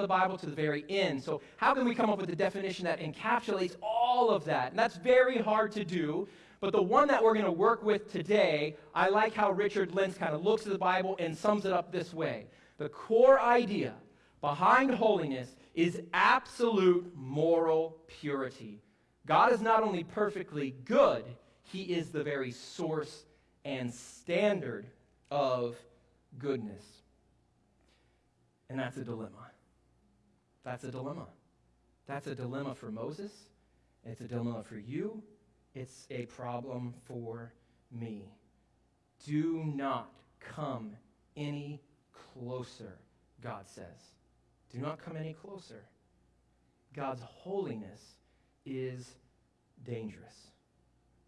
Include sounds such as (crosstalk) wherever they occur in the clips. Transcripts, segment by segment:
the Bible to the very end. So, how can we come up with a definition that encapsulates all of that? And that's very hard to do. But the one that we're going to work with today, I like how Richard Lentz kind of looks at the Bible and sums it up this way. The core idea behind holiness is absolute moral purity. God is not only perfectly good, He is the very source and standard of goodness. And that's a dilemma. That's a dilemma. That's a dilemma for Moses. It's a dilemma for you. It's a problem for me. Do not come any closer, God says. Do not come any closer. God's holiness is dangerous.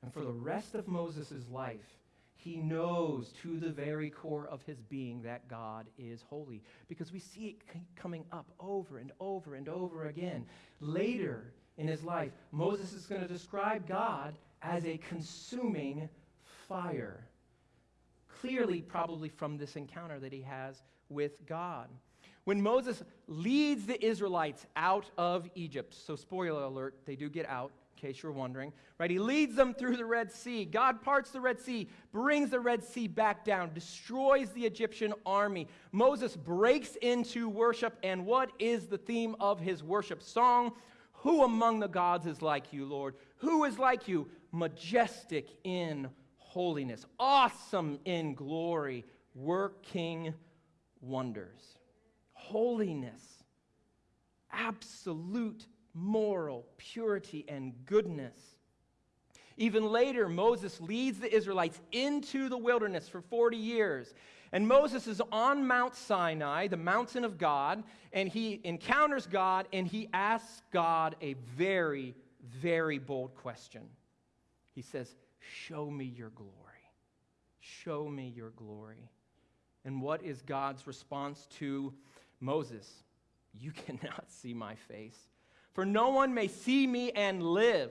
And for the rest of Moses' life, he knows to the very core of his being that God is holy because we see it c- coming up over and over and over again. Later in his life, Moses is going to describe God as a consuming fire. Clearly, probably from this encounter that he has with God. When Moses leads the Israelites out of Egypt, so spoiler alert, they do get out, in case you're wondering, right? He leads them through the Red Sea. God parts the Red Sea, brings the Red Sea back down, destroys the Egyptian army. Moses breaks into worship, and what is the theme of his worship song? Who among the gods is like you, Lord? Who is like you? Majestic in holiness, awesome in glory, working wonders holiness, absolute moral purity and goodness. Even later, Moses leads the Israelites into the wilderness for 40 years. And Moses is on Mount Sinai, the mountain of God, and he encounters God and he asks God a very, very bold question. He says, Show me your glory. Show me your glory. And what is God's response to Moses, you (laughs) cannot see my face, for no one may see me and live.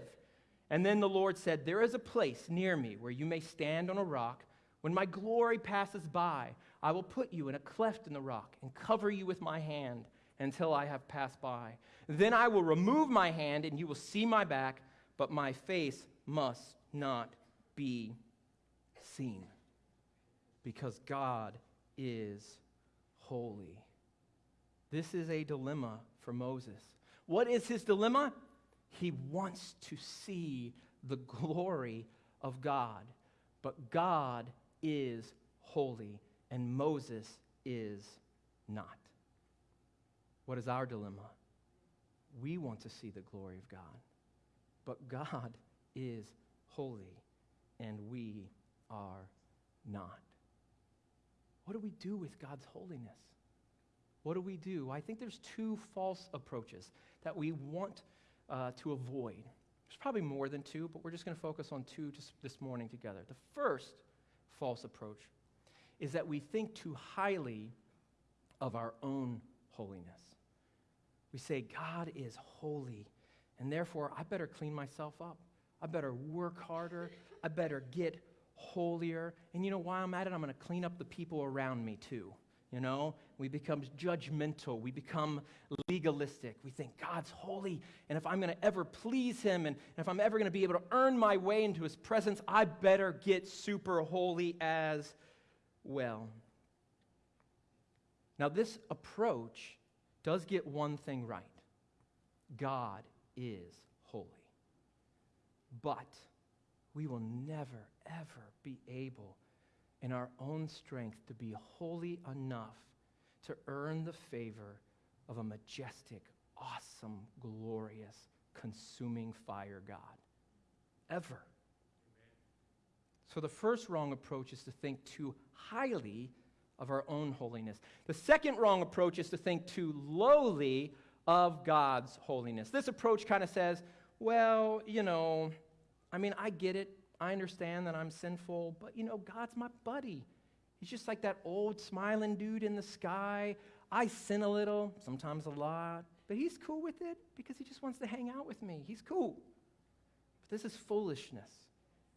And then the Lord said, There is a place near me where you may stand on a rock. When my glory passes by, I will put you in a cleft in the rock and cover you with my hand until I have passed by. Then I will remove my hand and you will see my back, but my face must not be seen because God is holy. This is a dilemma for Moses. What is his dilemma? He wants to see the glory of God. But God is holy, and Moses is not. What is our dilemma? We want to see the glory of God, but God is holy, and we are not. What do we do with God's holiness? What do we do? I think there's two false approaches that we want uh, to avoid. There's probably more than two, but we're just going to focus on two just this morning together. The first false approach is that we think too highly of our own holiness. We say, God is holy, and therefore I better clean myself up. I better work harder. I better get holier. And you know why I'm at it? I'm going to clean up the people around me too. You know, we become judgmental. We become legalistic. We think God's holy, and if I'm going to ever please Him, and if I'm ever going to be able to earn my way into His presence, I better get super holy as well. Now, this approach does get one thing right God is holy. But we will never, ever be able in our own strength to be holy enough to earn the favor of a majestic, awesome, glorious, consuming fire God. Ever. So the first wrong approach is to think too highly of our own holiness. The second wrong approach is to think too lowly of God's holiness. This approach kind of says, well, you know, I mean, I get it. I understand that I'm sinful, but you know, God's my buddy. He's just like that old smiling dude in the sky. I sin a little, sometimes a lot, but he's cool with it because he just wants to hang out with me. He's cool. But this is foolishness.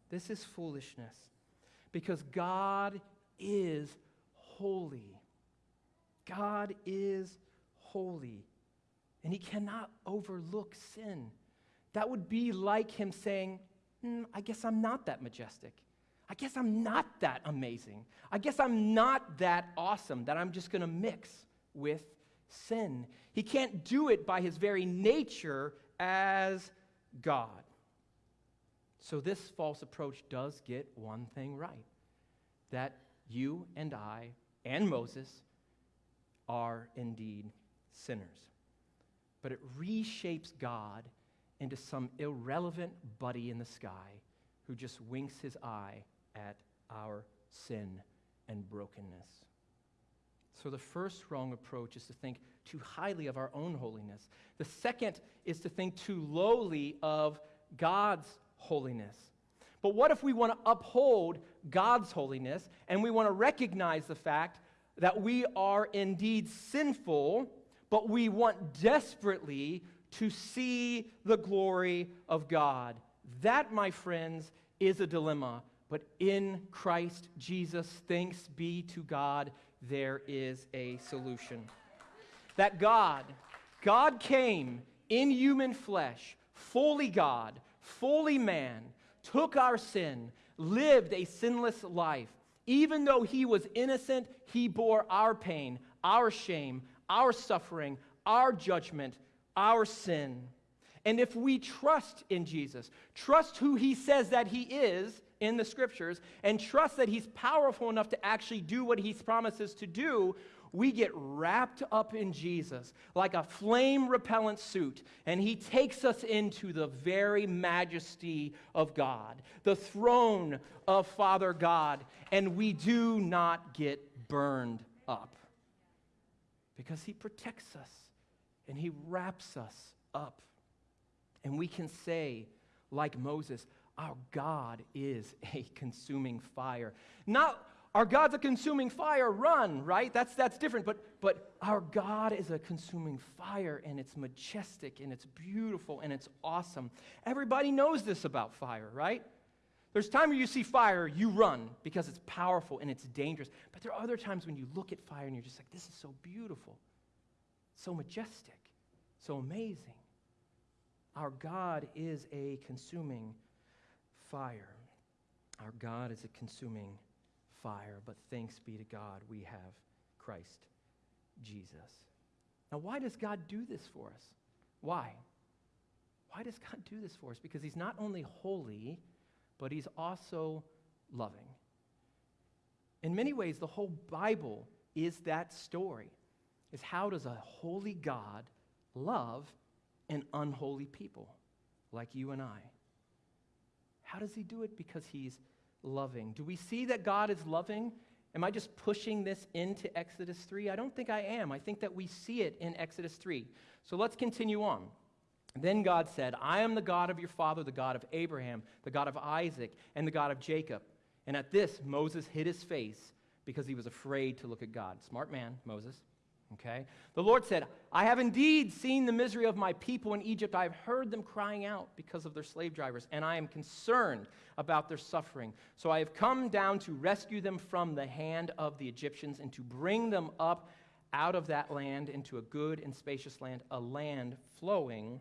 This is foolishness because God is holy. God is holy, and he cannot overlook sin. That would be like him saying, mm, I guess I'm not that majestic. I guess I'm not that amazing. I guess I'm not that awesome that I'm just going to mix with sin. He can't do it by his very nature as God. So, this false approach does get one thing right that you and I and Moses are indeed sinners. But it reshapes God into some irrelevant buddy in the sky who just winks his eye at our sin and brokenness. So, the first wrong approach is to think too highly of our own holiness. The second is to think too lowly of God's holiness. But what if we want to uphold God's holiness and we want to recognize the fact that we are indeed sinful, but we want desperately to see the glory of God? That, my friends, is a dilemma. But in Christ Jesus, thanks be to God, there is a solution. That God, God came in human flesh, fully God, fully man, took our sin, lived a sinless life. Even though he was innocent, he bore our pain, our shame, our suffering, our judgment, our sin. And if we trust in Jesus, trust who he says that he is, in the scriptures and trust that he's powerful enough to actually do what he promises to do, we get wrapped up in Jesus like a flame repellent suit, and he takes us into the very majesty of God, the throne of Father God, and we do not get burned up because he protects us and he wraps us up. And we can say, like Moses, our God is (laughs) a consuming fire. Not our God's a consuming fire, run, right? That's, that's different. But, but our God is a consuming fire, and it's majestic, and it's beautiful, and it's awesome. Everybody knows this about fire, right? There's time where you see fire, you run because it's powerful and it's dangerous. But there are other times when you look at fire and you're just like, this is so beautiful, so majestic, so amazing. Our God is a consuming fire. Our God is a consuming fire, but thanks be to God, we have Christ Jesus. Now, why does God do this for us? Why? Why does God do this for us? Because He's not only holy, but He's also loving. In many ways, the whole Bible is that story. Is how does a holy God love an unholy people like you and I? How does he do it? Because he's loving. Do we see that God is loving? Am I just pushing this into Exodus 3? I don't think I am. I think that we see it in Exodus 3. So let's continue on. Then God said, I am the God of your father, the God of Abraham, the God of Isaac, and the God of Jacob. And at this, Moses hid his face because he was afraid to look at God. Smart man, Moses. Okay? The Lord said, I have indeed seen the misery of my people in Egypt. I have heard them crying out because of their slave drivers, and I am concerned about their suffering. So I have come down to rescue them from the hand of the Egyptians and to bring them up out of that land into a good and spacious land, a land flowing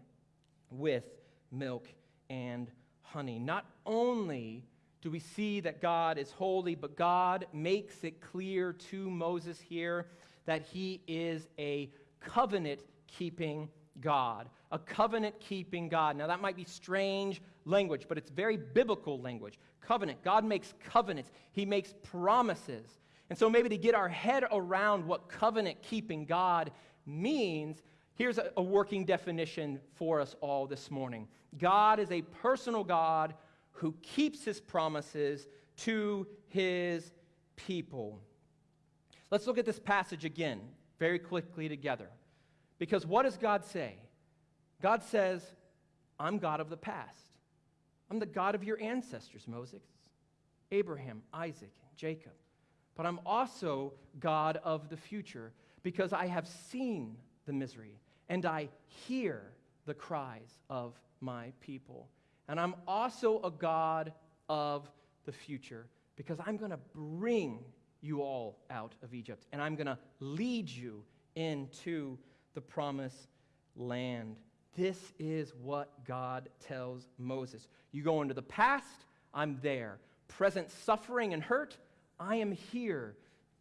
with milk and honey. Not only do we see that God is holy, but God makes it clear to Moses here that he is a covenant keeping God. A covenant keeping God. Now, that might be strange language, but it's very biblical language. Covenant. God makes covenants, He makes promises. And so, maybe to get our head around what covenant keeping God means, here's a, a working definition for us all this morning God is a personal God who keeps His promises to His people. Let's look at this passage again very quickly together. Because what does God say? God says, I'm God of the past. I'm the God of your ancestors, Moses, Abraham, Isaac, Jacob. But I'm also God of the future because I have seen the misery and I hear the cries of my people. And I'm also a God of the future because I'm going to bring you all out of Egypt, and I'm going to lead you into the promised land. This is what God tells Moses. You go into the past, I'm there. Present suffering and hurt, I am here.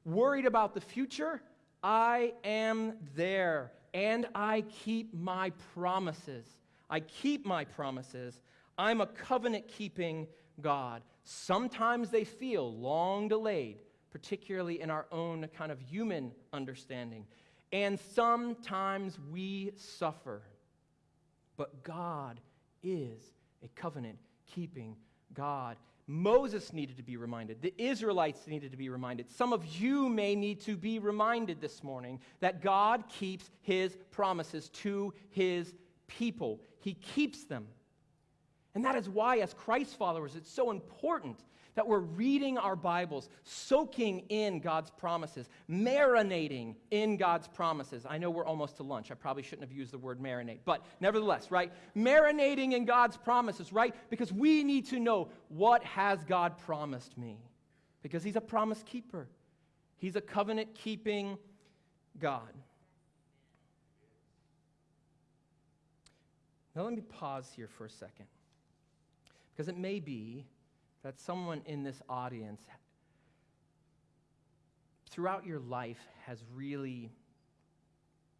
Worried about the future, I am there. And I keep my promises. I keep my promises. I'm a covenant keeping God. Sometimes they feel long delayed, particularly in our own kind of human understanding. And sometimes we suffer. But God is a covenant keeping God. Moses needed to be reminded. The Israelites needed to be reminded. Some of you may need to be reminded this morning that God keeps his promises to his people. He keeps them. And that is why, as Christ followers, it's so important that we're reading our Bibles, soaking in God's promises, marinating in God's promises. I know we're almost to lunch. I probably shouldn't have used the word marinate, but nevertheless, right? Marinating in God's promises, right? Because we need to know what has God promised me? Because He's a promise keeper, He's a covenant keeping God. Now, let me pause here for a second. Because it may be that someone in this audience throughout your life has really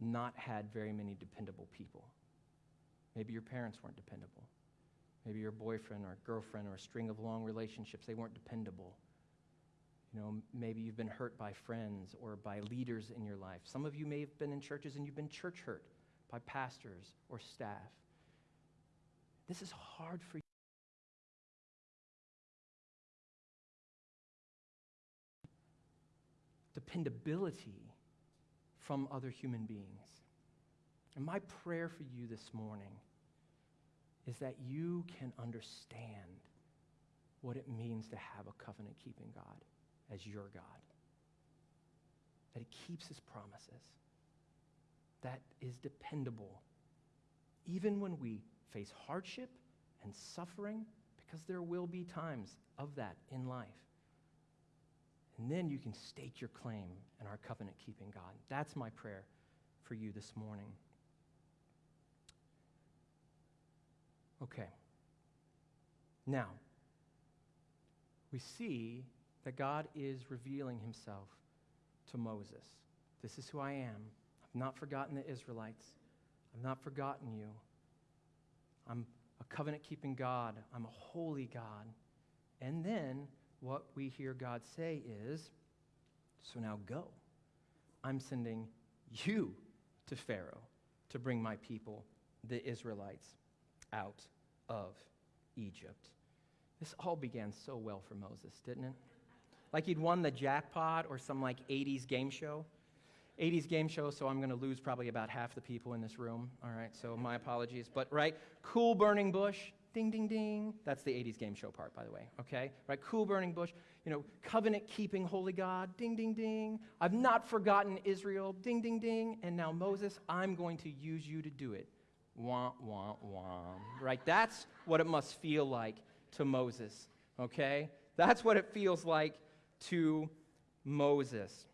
not had very many dependable people. Maybe your parents weren't dependable. Maybe your boyfriend or girlfriend or a string of long relationships, they weren't dependable. You know, maybe you've been hurt by friends or by leaders in your life. Some of you may have been in churches and you've been church hurt by pastors or staff. This is hard for Dependability from other human beings. And my prayer for you this morning is that you can understand what it means to have a covenant keeping God as your God. That He keeps His promises, that is dependable, even when we face hardship and suffering, because there will be times of that in life. And then you can stake your claim in our covenant keeping God. That's my prayer for you this morning. Okay. Now, we see that God is revealing himself to Moses. This is who I am. I've not forgotten the Israelites. I've not forgotten you. I'm a covenant keeping God. I'm a holy God. And then what we hear God say is, So now go. I'm sending you to Pharaoh to bring my people, the Israelites, out of Egypt. This all began so well for Moses, didn't it? Like he'd won the jackpot or some like 80s game show. 80s game show, so I'm going to lose probably about half the people in this room. All right, so my apologies. But, right, cool burning bush, ding, ding, ding. That's the 80s game show part, by the way, okay? Right, cool burning bush, you know, covenant keeping holy God, ding, ding, ding. I've not forgotten Israel, ding, ding, ding. And now, Moses, I'm going to use you to do it. Wah, wah, wah. Right, that's what it must feel like to Moses, okay? That's what it feels like to Moses.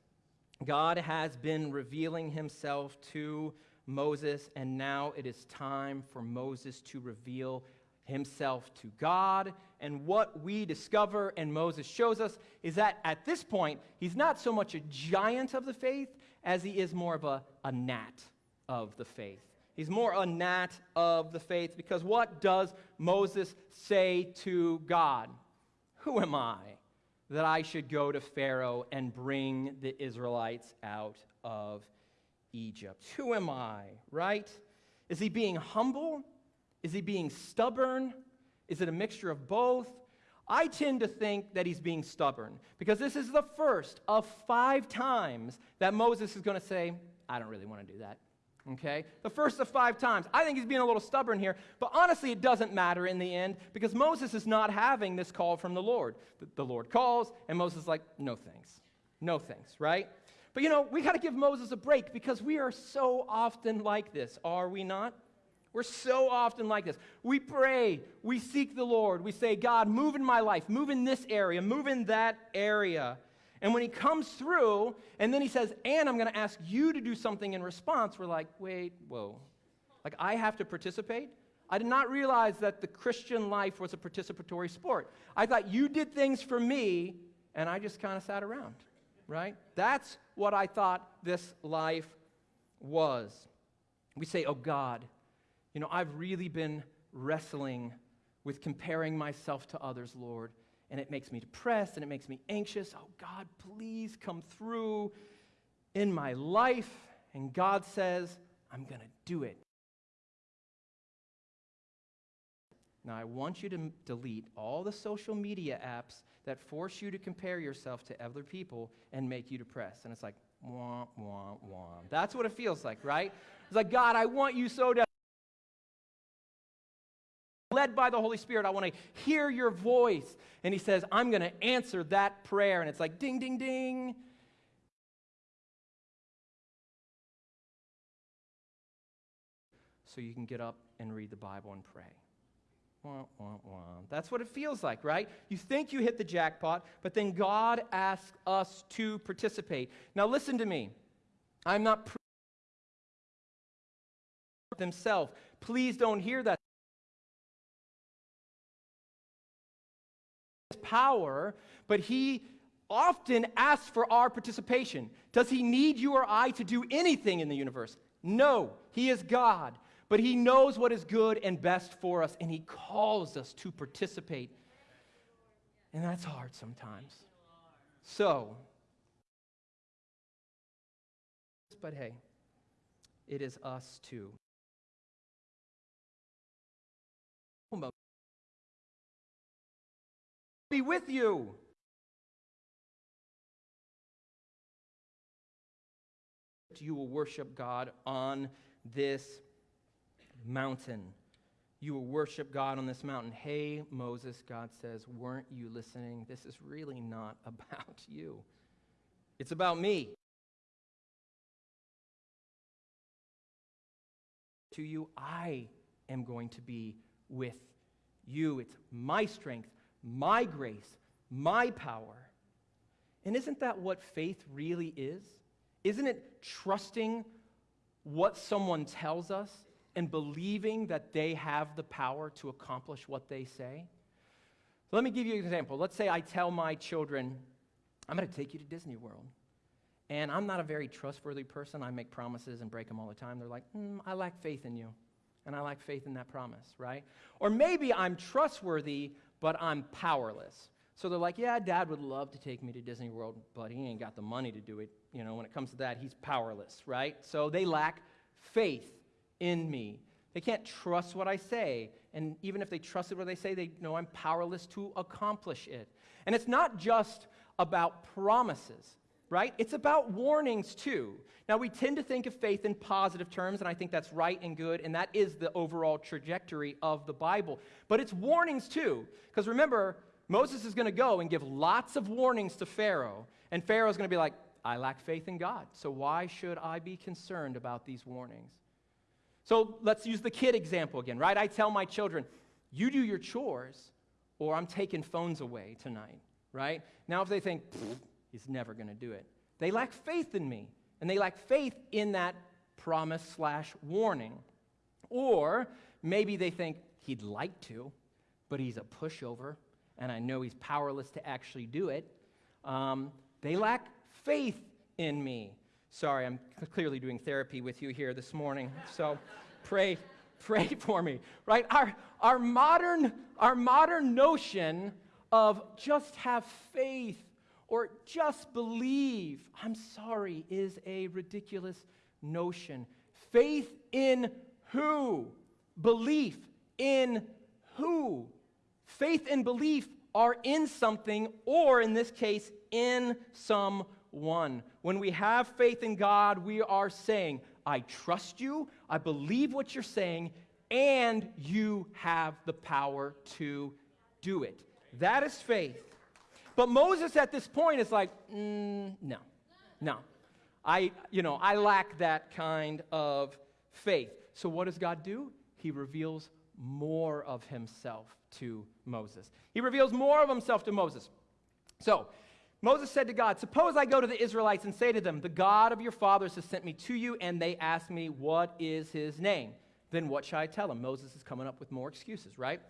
God has been revealing himself to Moses, and now it is time for Moses to reveal himself to God. And what we discover, and Moses shows us, is that at this point, he's not so much a giant of the faith as he is more of a, a gnat of the faith. He's more a gnat of the faith because what does Moses say to God? Who am I? that I should go to Pharaoh and bring the Israelites out of Egypt. Who am I, right? Is he being humble? Is he being stubborn? Is it a mixture of both? I tend to think that he's being stubborn because this is the first of five times that Moses is going to say, I don't really want to do that okay? The first of five times. I think he's being a little stubborn here, but honestly, it doesn't matter in the end because Moses is not having this call from the Lord. The, Lord calls, and Moses is like, no thanks. No thanks, right? But you know, we got to give Moses a break because we are so often like this, are we not? We're so often like this. We pray, we seek the Lord, we say, God, move in my life, move in this area, move in that area. And when he comes through, and then he says, and I'm going to ask you to do something in response, we're like, wait, whoa. Like, I have to participate? I did not realize that the Christian life was a participatory sport. I thought you did things for me, and I just kind of sat around, right? That's what I thought this life was. We say, oh God, you know, I've really been wrestling with comparing myself to others, Lord, and it makes me depressed and it makes me anxious. Oh God, please come through in my life. And God says, I'm going to do it. Now, I want you to delete all the social media apps that force you to compare yourself to other people and make you depressed. And it's like, wah, wah, wah. That's what it feels like, right? It's like, God, I want you so to. Led by the Holy Spirit, I want to hear your voice. And He says, I'm going to answer that prayer. And it's like, ding, ding, ding. So you can get up and read the Bible and pray. Wah, wah, wah. That's what it feels like, right? You think you hit the jackpot, but then God asks us to participate. Now, listen to me. I'm not pre- themselves. Please don't hear that. Power, but he often asks for our participation. Does he need you or I to do anything in the universe? No, he is God but He knows what is good and best for us, and He calls us to participate. And that's hard sometimes. So, but hey, it is us too. Be with you. You will worship God on this mountain. You will worship God on this mountain. Hey, Moses, God says, weren't you listening? This is really not (laughs) about you, it's about me. To you, I am going to be with you. It's my strength, my grace, my power. And isn't that what faith really is? Isn't it trusting what someone tells us and believing that they have the power to accomplish what they say? let me give you an example. Let's say I tell my children, I'm going to take you to Disney World. And I'm not a very trustworthy person. I make promises and break them all the time. They're like, mm, I lack faith in you. And I lack faith in that promise, right? Or maybe I'm trustworthy, but I'm powerless. So they're like, yeah, dad would love to take me to Disney World, but he ain't got the money to do it. You know, when it comes to that, he's powerless, right? So they lack faith in me. They can't trust what I say. And even if they trusted what they say, they know I'm powerless to accomplish it. And it's not just about promises, right? It's about warnings too. Now, we tend to think of faith in positive terms, and I think that's right and good, and that is the overall trajectory of the Bible. But it's warnings too. Because remember, Moses is going to go and give lots of warnings to Pharaoh, and Pharaoh's going to be like, I lack faith in God, so why should I be concerned about these warnings? So let's use the kid example again, right? I tell my children, you do your chores, or I'm taking phones away tonight, right? Now, if they think, he's never going to do it, they lack faith in me, and they lack faith in that promise slash warning. Or maybe they think he'd like to, but he's a pushover, and I know he's powerless to actually do it. Um, they lack faith in me. Sorry, I'm clearly doing therapy with you here this morning. So (laughs) pray, pray for me. Right? Our, our, modern, our modern notion of just have faith or just believe, I'm sorry, is a ridiculous notion. Faith in who? Belief in who? Faith and belief are in something, or in this case, in some one. When we have faith in God, we are saying, I trust you, I believe what you're saying, and you have the power to do it. That is faith. But Moses at this point is like, mm, no, no. I, you know, I lack that kind of faith. So what does God do? He reveals more of himself to Moses. He reveals more of himself to Moses. So Moses said to God, Suppose I go to the Israelites and say to them, The God of your fathers has sent me to you, and they ask me, What is his name? Then what shall I tell them? Moses is coming up with more excuses, right?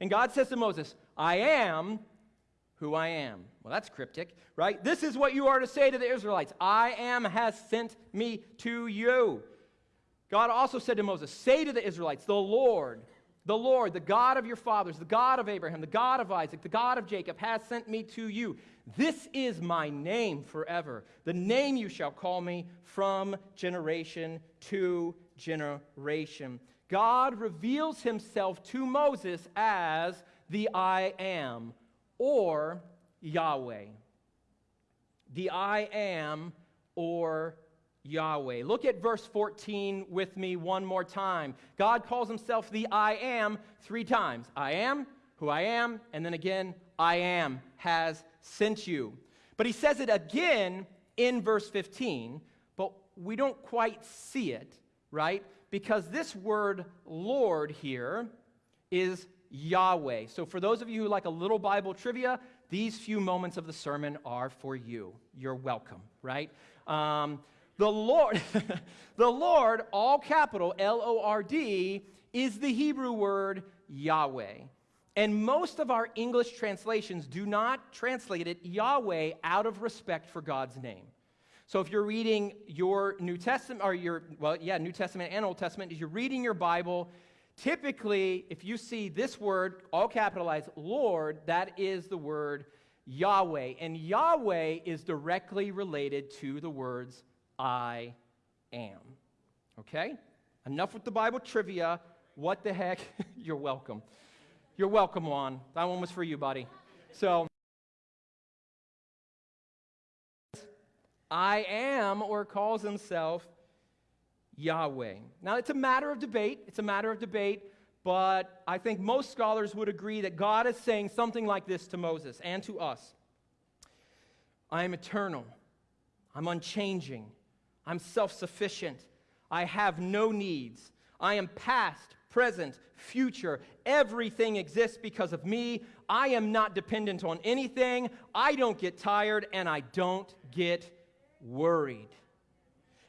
And God says to Moses, I am who I am. Well, that's cryptic, right? This is what you are to say to the Israelites I am has sent me to you. God also said to Moses, Say to the Israelites, The Lord, the Lord, the God of your fathers, the God of Abraham, the God of Isaac, the God of Jacob, has sent me to you. This is my name forever, the name you shall call me from generation to generation. God reveals himself to Moses as the I am, or Yahweh. The I am, or Yahweh. Look at verse 14 with me one more time. God calls himself the I am three times I am, who I am, and then again, I am has sent you. But he says it again in verse 15, but we don't quite see it, right? Because this word Lord here is Yahweh. So for those of you who like a little Bible trivia, these few moments of the sermon are for you. You're welcome, right? Um, the Lord, (laughs) the Lord, all capital L O R D, is the Hebrew word Yahweh. And most of our English translations do not translate it Yahweh out of respect for God's name. So if you're reading your New Testament, or your, well, yeah, New Testament and Old Testament, as you're reading your Bible, typically, if you see this word, all capitalized, Lord, that is the word Yahweh. And Yahweh is directly related to the words I am. Okay? Enough with the Bible trivia. What the heck? (laughs) You're welcome. You're welcome, Juan. That one was for you, buddy. So, I am, or calls himself Yahweh. Now, it's a matter of debate. It's a matter of debate, but I think most scholars would agree that God is saying something like this to Moses and to us I am eternal, I'm unchanging, I'm self sufficient. I have no needs. I am past, present, future. Everything exists because of me. I am not dependent on anything. I don't get tired and I don't get worried.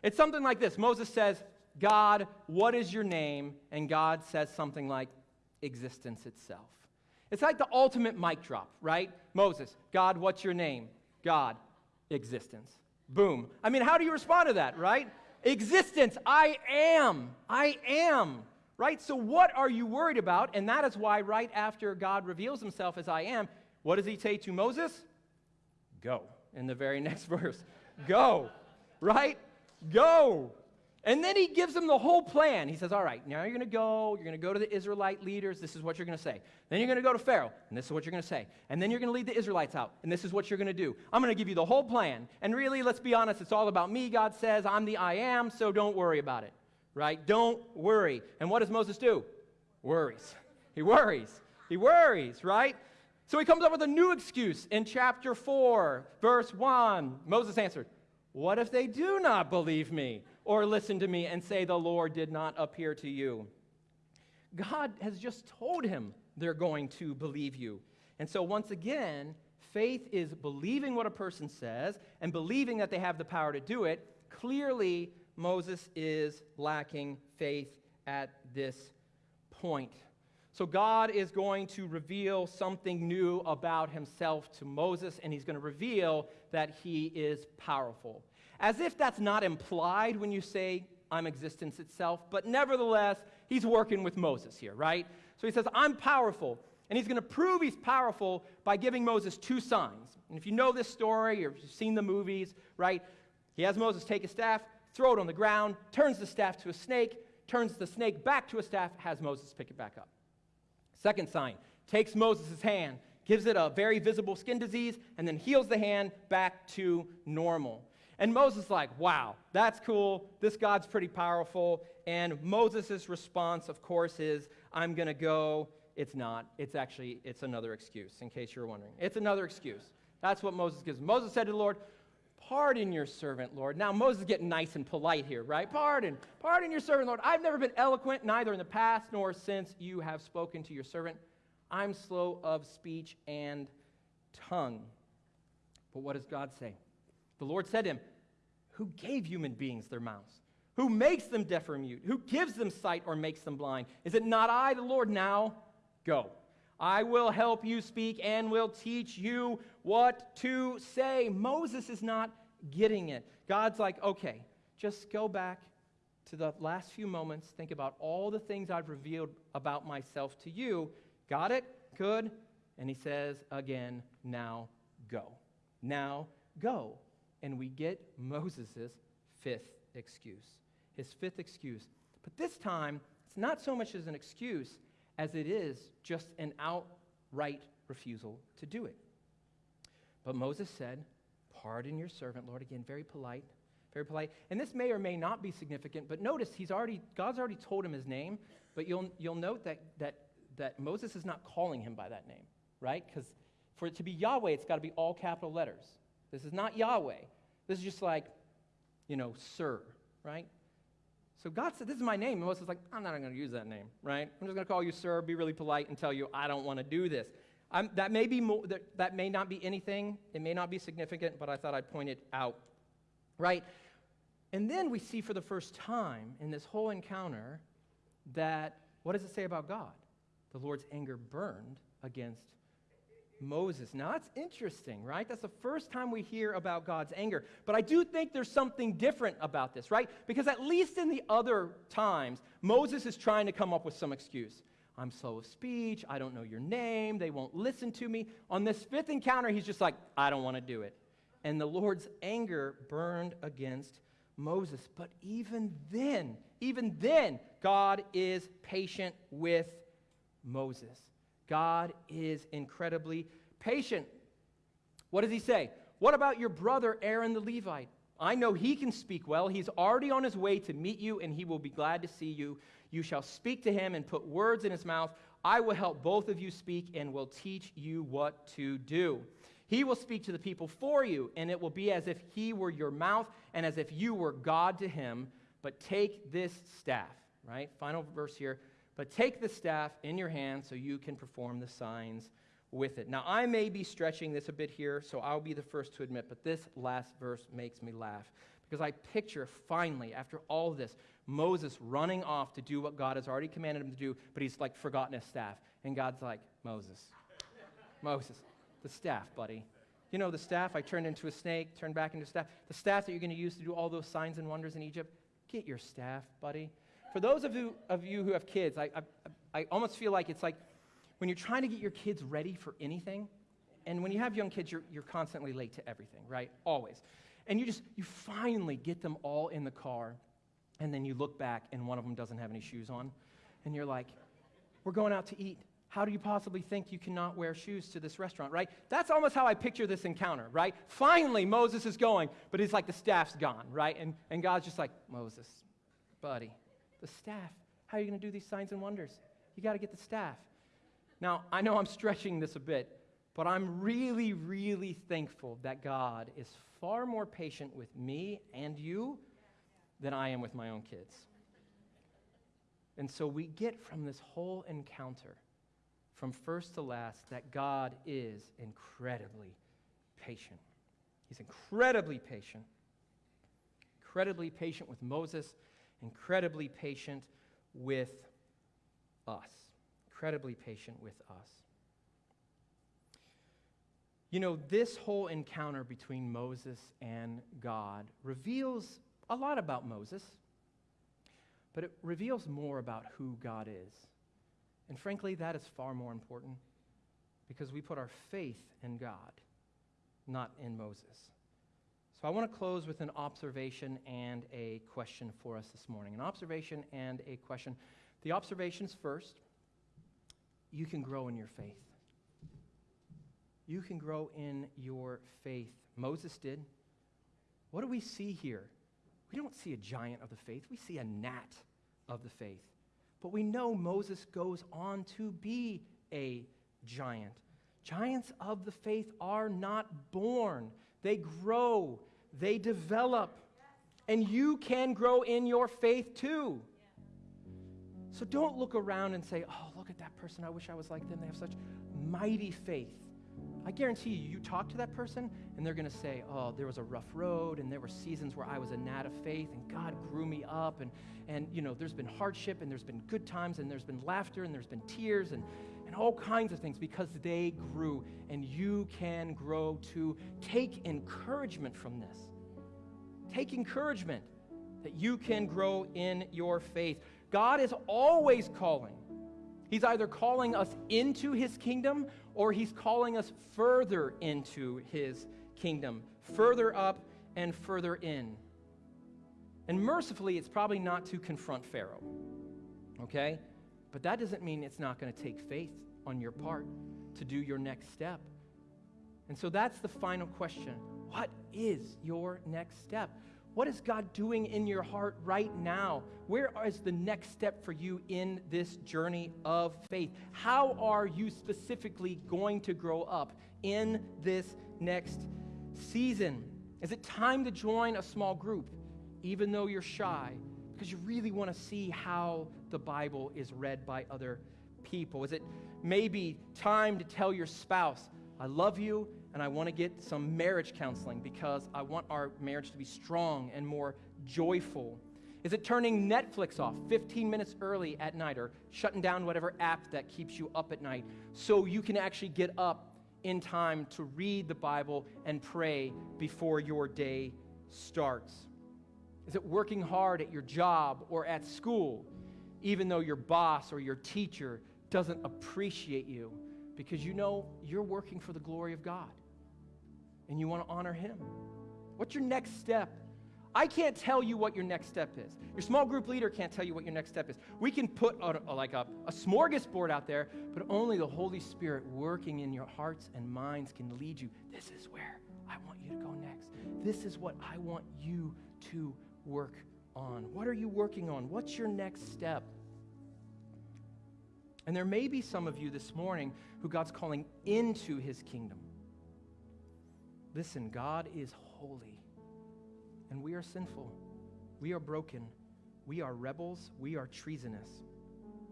It's something like this Moses says, God, what is your name? And God says something like, existence itself. It's like the ultimate mic drop, right? Moses, God, what's your name? God, existence. Boom. I mean, how do you respond to that, right? Existence. I am. I am. Right? So, what are you worried about? And that is why, right after God reveals himself as I am, what does he say to Moses? Go. In the very (laughs) next verse. Go. Right? Go. And then he gives them the whole plan. He says, All right, now you're going to go. You're going to go to the Israelite leaders. This is what you're going to say. Then you're going to go to Pharaoh, and this is what you're going to say. And then you're going to lead the Israelites out, and this is what you're going to do. I'm going to give you the whole plan. And really, let's be honest, it's all about me. God says, I'm the I am, so don't worry about it. Right? Don't worry. And what does Moses do? Worries. He worries. He worries, right? So he comes up with a new excuse in chapter 4, verse 1. Moses answered, What if they do not believe me? or listen to me and say, The Lord did not appear to you. God has just told him they're going to believe you. And so, once again, faith is believing what a person says and believing that they have the power to do it. Clearly, Moses is lacking faith at this point. So, God is going to reveal something new about himself to Moses, and he's going to reveal that he is powerful. As if that's not implied when you say, I'm existence itself, but nevertheless, he's working with Moses here, right? So he says, I'm powerful. And he's going to prove he's powerful by giving Moses two signs. And if you know this story or you've seen the movies, right, he has Moses take a staff, throw it on the ground, turns the staff to a snake, turns the snake back to a staff, has Moses pick it back up. Second sign takes Moses' hand, gives it a very visible skin disease, and then heals the hand back to normal. And Moses like, wow, that's cool. This God's pretty powerful. And Moses' response, of course, is, I'm going to go. It's not. It's actually, it's another excuse, in case you're wondering. It's another excuse. That's what Moses gives. Moses said to the Lord, Pardon your servant, Lord. Now, Moses is getting nice and polite here, right? Pardon. Pardon your servant, Lord. I've never been eloquent, neither in the past nor since you have spoken to your servant. I'm slow of speech and tongue. But what does God say? The Lord said to him, Who gave human beings their mouths? Who makes them deaf or mute? Who gives them sight or makes them blind? Is it not I, the Lord? Now go. I will help you speak and will teach you what to say. Moses is not getting it. God's like, okay, just go back to the last few moments. Think about all the things I've revealed about myself to you. Got it? Good. And he says again, now go. Now go. And we get Moses' fifth excuse. His fifth excuse. But this time, it's not so much as an excuse as it is just an outright refusal to do it. But Moses said, Pardon your servant, Lord. Again, very polite, very polite. And this may or may not be significant, but notice he's already, God's already told him his name, but you'll, you'll note that, that, that Moses is not calling him by that name, right? Because for it to be Yahweh, it's got to be all capital letters. This is not Yahweh. This is just like, you know, sir, right? So God said, This is my name. And Moses is like, I'm not going to use that name, right? I'm just going to call you sir, be really polite, and tell you I don't want to do this. That, may be that, that may not be anything, it may not be significant, but I thought I'd point it out, right? And then we see for the first time in this whole encounter that what does it say about God? The Lord's anger burned against Moses. Now, that's interesting, right? That's the first time we hear about God's anger. But I do think there's something different about this, right? Because at least in the other times, Moses is trying to come up with some excuse. I'm slow of speech. I don't know your name. They won't listen to me. On this fifth encounter, he's just like, I don't want to do it. And the Lord's anger burned against Moses. But even then, even then, God is patient with Moses. God is incredibly patient. What does he say? What about your brother Aaron the Levite? I know he can speak well. He's already on his way to meet you, and he will be glad to see you. You shall speak to him and put words in his mouth. I will help both of you speak and will teach you what to do. He will speak to the people for you, and it will be as if he were your mouth and as if you were God to him. But take this staff, right? Final verse here. But take the staff in your hand so you can perform the signs with it. Now, I may be stretching this a bit here, so I'll be the first to admit, but this last verse makes me laugh because I picture finally, after all this, Moses running off to do what God has already commanded him to do, but he's like forgotten his staff. And God's like, Moses, Moses, the staff, buddy. You know, the staff I turned into a snake, turned back into a staff. The staff that you're going to use to do all those signs and wonders in Egypt, get your staff, buddy. For those of you, of you who have kids, I, I, I almost feel like it's like when you're trying to get your kids ready for anything, and when you have young kids, you're, you're constantly late to everything, right? Always. And you just, you finally get them all in the car, and then you look back and one of them doesn't have any shoes on, and you're like, we're going out to eat. How do you possibly think you cannot wear shoes to this restaurant, right? That's almost how I picture this encounter, right? Finally, Moses is going, but it's like the staff's gone, right? And, and God's just like, Moses, buddy, the staff. How are you going to do these signs and wonders? You got to get the staff. Now, I know I'm stretching this a bit, but I'm really, really thankful that God is far more patient with me and you than I am with my own kids. And so we get from this whole encounter, from first to last, that God is incredibly patient. He's incredibly patient. Incredibly patient with Moses, incredibly patient with us. Incredibly patient with us. You know, this whole encounter between Moses and God reveals a lot about Moses, but it reveals more about who God is. And frankly, that is far more important because we put our faith in God, not in Moses. I want to close with an observation and a question for us this morning. An observation and a question. The observations first you can grow in your faith. You can grow in your faith. Moses did. What do we see here? We don't see a giant of the faith, we see a gnat of the faith. But we know Moses goes on to be a giant. Giants of the faith are not born, they grow, they develop. And you can grow in your faith too. So don't look around and say, oh, look at that person. I wish I was like them. They have such mighty faith. I guarantee you, you talk to that person and they're going to say, Oh, there was a rough road and there were seasons where I was a gnat of faith and God grew me up. And, and you know, there's been hardship and there's been good times and there's been laughter and there's been tears and, and all kinds of things because they grew. And you can grow to take encouragement from this. Take encouragement that you can grow in your faith. God is always calling. He's either calling us into his kingdom or he's calling us further into his kingdom, further up and further in. And mercifully, it's probably not to confront Pharaoh, okay? But that doesn't mean it's not going to take faith on your part to do your next step. And so that's the final question. What is your next step? What is God doing in your heart right now? Where is the next step for you in this journey of faith? How are you specifically going to grow up in this next season? Is it time to join a small group, even though you're shy, because you really want to see how the Bible is read by other people? Is it maybe time to tell your spouse, I love you and I want to get some marriage counseling because I want our marriage to be strong and more joyful? Is it turning Netflix off 15 minutes early at night or shutting down whatever app that keeps you up at night so you can actually get up in time to read the Bible and pray before your day starts? Is it working hard at your job or at school, even though your boss or your teacher doesn't appreciate you because you know you're working for the glory of God? and you want to honor Him. What's your next step? I can't tell you what your next step is. Your small group leader can't tell you what your next step is. We can put a, a, like a, a smorgasbord out there, but only the Holy Spirit working in your hearts and minds can lead you. This is where I want you to go next. This is what I want you to work on. What are you working on? What's your next step? And there may be some of you this morning who God's calling into his kingdom. Listen, God is holy, and we are sinful. We are broken. We are rebels. We are treasonous.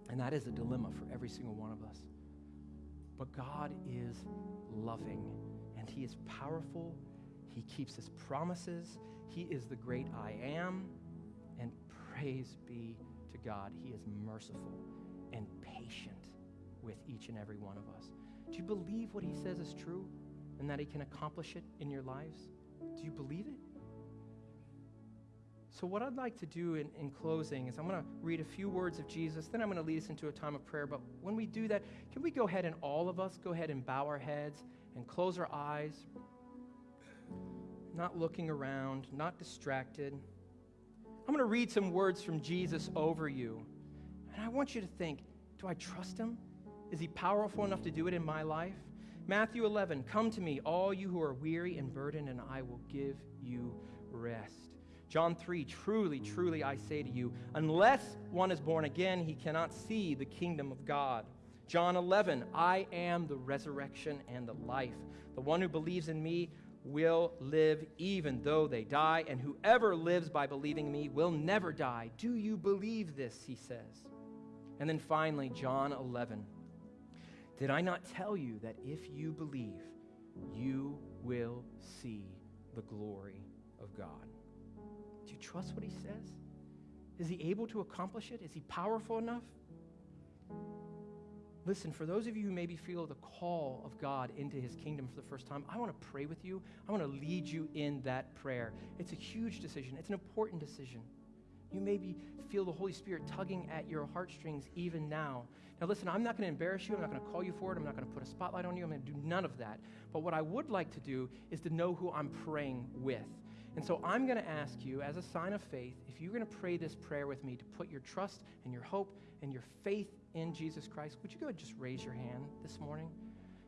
And that is a dilemma for every single one of us. But God is loving, and He is powerful. He keeps His promises. He is the great I am. Praise be to God, He is merciful and patient with each and every one of us. Do you believe what He says is true? and that He can accomplish it in your lives? Do you believe it? So, what I'd like to do in, in closing is I'm going to read a few words of Jesus, then I'm going to lead us into a time of prayer. But when we do that, can we go ahead and all of us go ahead and bow our heads and close our eyes, not looking around, not distracted? I'm going to read some words from Jesus over you. And I want you to think do I trust him? Is he powerful enough to do it in my life? Matthew 11, come to me, all you who are weary and burdened, and I will give you rest. John 3, truly, truly, I say to you, unless one is born again, he cannot see the kingdom of God. John 11, I am the resurrection and the life. The one who believes in me will live even though they die, and whoever lives by believing me will never die. Do you believe this? He says. And then finally, John 11, did I not tell you that if you believe, you will see the glory of God? Do you trust what he says? Is he able to accomplish it? Is he powerful enough? Listen, for those of you who maybe feel the call of God into his kingdom for the first time, I want to pray with you. I want to lead you in that prayer. It's a huge decision, it's an important decision. You maybe feel the Holy Spirit tugging at your heartstrings even now. Now, listen, I'm not going to embarrass you. I'm not going to call you for it. I'm not going to put a spotlight on you. I'm going to do none of that. But what I would like to do is to know who I'm praying with. And so I'm going to ask you, as a sign of faith, if you're going to pray this prayer with me to put your trust and your hope and your faith in Jesus Christ, would you go and just raise your hand this morning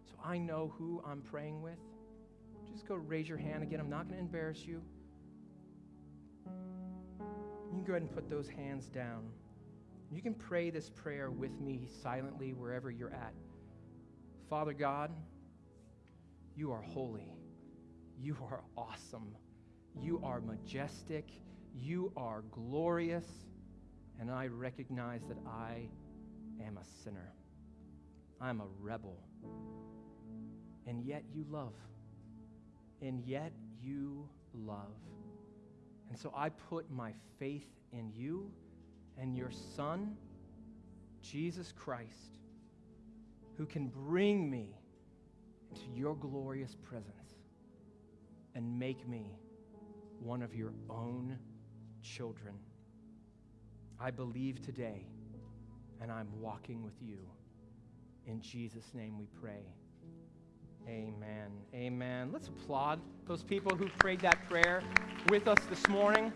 so I know who I'm praying with? Just go raise your hand again. I'm not going to embarrass you. You can go ahead and put those hands down. You can pray this prayer with me silently wherever you're at. Father God, you are holy. You are awesome. You are majestic. You are glorious. And I recognize that I am a sinner. I'm a rebel. and yet you love. And yet you love. And so I put my faith in you and your Son, Jesus Christ, who can bring me into your glorious presence and make me one of your own children. I believe today, and I'm walking with you. In Jesus' name we pray. Amen. Amen. Let's applaud those people who prayed that prayer with us this morning.